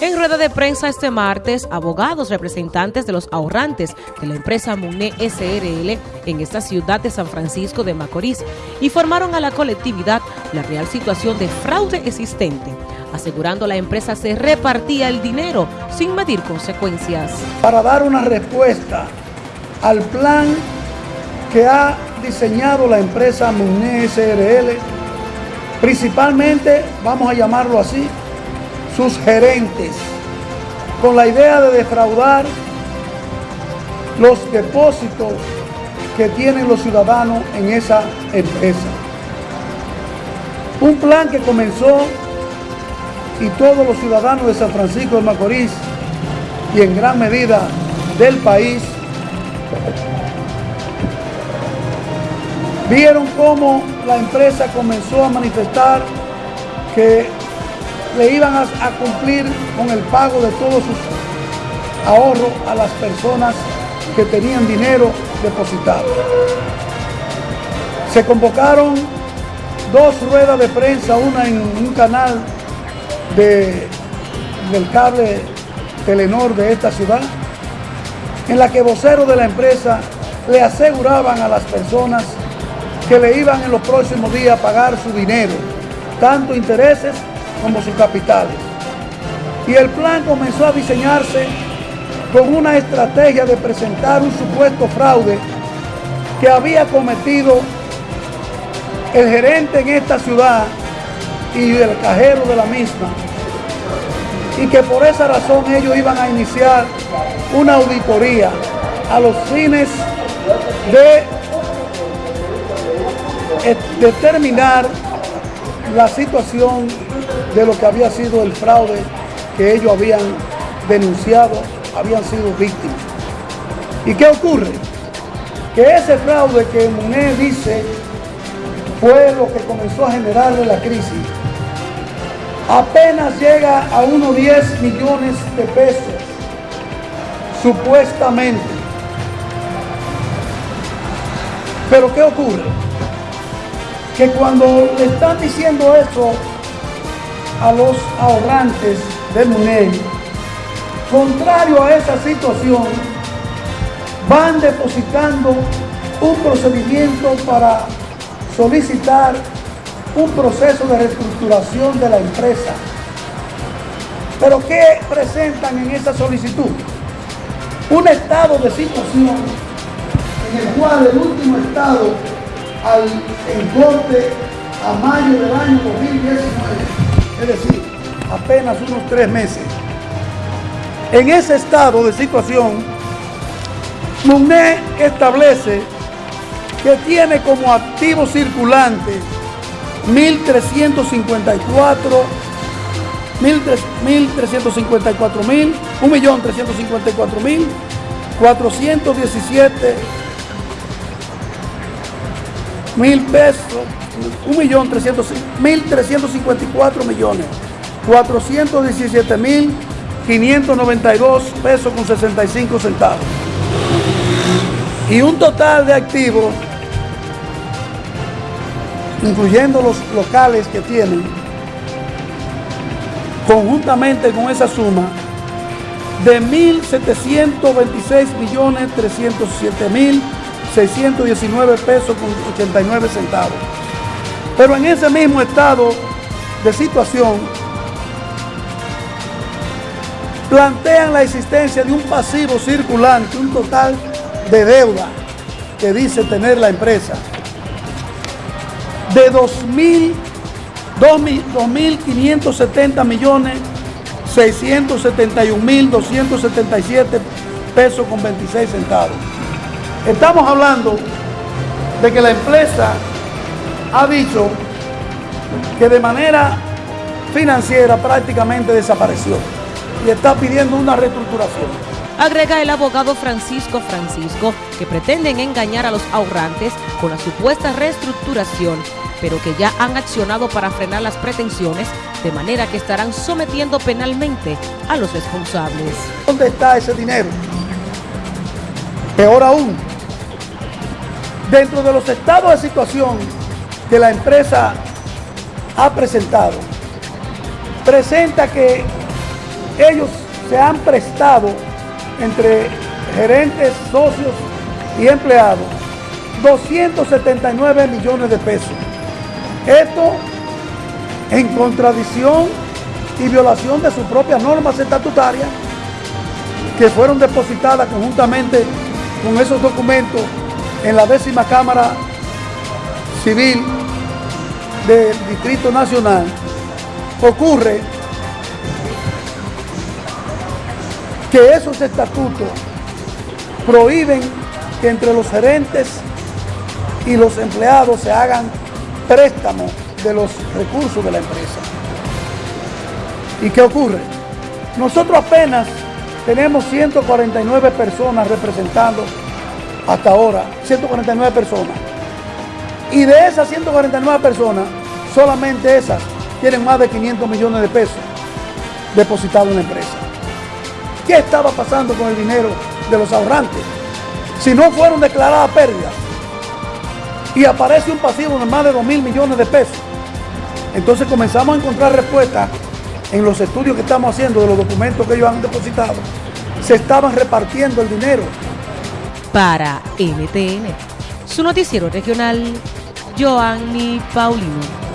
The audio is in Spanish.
En rueda de prensa este martes, abogados representantes de los ahorrantes de la empresa MUNE SRL en esta ciudad de San Francisco de Macorís informaron a la colectividad la real situación de fraude existente, asegurando la empresa se repartía el dinero sin medir consecuencias. Para dar una respuesta al plan que ha diseñado la empresa MUNE SRL, principalmente, vamos a llamarlo así, sus gerentes con la idea de defraudar los depósitos que tienen los ciudadanos en esa empresa. Un plan que comenzó y todos los ciudadanos de San Francisco de Macorís y en gran medida del país vieron cómo la empresa comenzó a manifestar que le iban a, cumplir con el pago de todos sus ahorros a las personas que tenían dinero depositado. Se convocaron dos ruedas de prensa, una en un canal de, del cable Telenor de esta ciudad, en la que voceros de la empresa le aseguraban a las personas que le iban en los próximos días a pagar su dinero, tanto intereses como sus capitales. Y el plan comenzó a diseñarse con una estrategia de presentar un supuesto fraude que había cometido el gerente en esta ciudad y el cajero de la misma. Y que por esa razón ellos iban a iniciar una auditoría a los fines de determinar la situación de lo que había sido el fraude que ellos habían denunciado, habían sido víctimas. ¿Y qué ocurre? Que ese fraude que Muné dice fue lo que comenzó a generarle la crisis, apenas llega a unos 10 millones de pesos, supuestamente. Pero ¿qué ocurre? Que cuando le están diciendo eso a los ahorrantes de MUNEI, contrario a esa situación, van depositando un procedimiento para solicitar un proceso de reestructuración de la empresa. Pero ¿qué presentan en esa solicitud? Un estado de situación en el cual el último estado al corte a mayo del año 2019 es decir, apenas unos tres meses. En ese estado de situación, MUNE establece que tiene como activo circulante 1.354 1.354 mil, 1.354 mil, 417 mil pesos 1.354 millones, 417.592 pesos con 65 centavos. Y un total de activos, incluyendo los locales que tienen, conjuntamente con esa suma, de 1.726.307.619 pesos con 89 centavos. Pero en ese mismo estado de situación, plantean la existencia de un pasivo circulante, un total de deuda que dice tener la empresa de 2.570 millones 671 mil 277 pesos con 26 centavos. Estamos hablando de que la empresa ha dicho que de manera financiera prácticamente desapareció y está pidiendo una reestructuración. Agrega el abogado Francisco Francisco que pretenden engañar a los ahorrantes con la supuesta reestructuración, pero que ya han accionado para frenar las pretensiones, de manera que estarán sometiendo penalmente a los responsables. ¿Dónde está ese dinero? Peor aún, dentro de los estados de situación que la empresa ha presentado, presenta que ellos se han prestado entre gerentes, socios y empleados 279 millones de pesos. Esto en contradicción y violación de sus propias normas estatutarias que fueron depositadas conjuntamente con esos documentos en la décima Cámara Civil del Distrito Nacional. Ocurre que esos estatutos prohíben que entre los gerentes y los empleados se hagan préstamos de los recursos de la empresa. ¿Y qué ocurre? Nosotros apenas tenemos 149 personas representando hasta ahora, 149 personas. Y de esas 149 personas, solamente esas tienen más de 500 millones de pesos depositados en la empresa. ¿Qué estaba pasando con el dinero de los ahorrantes? Si no fueron declaradas pérdidas y aparece un pasivo de más de 2 mil millones de pesos, entonces comenzamos a encontrar respuestas en los estudios que estamos haciendo de los documentos que ellos han depositado. Se estaban repartiendo el dinero. Para NTN, su noticiero regional, Joanny Paulino.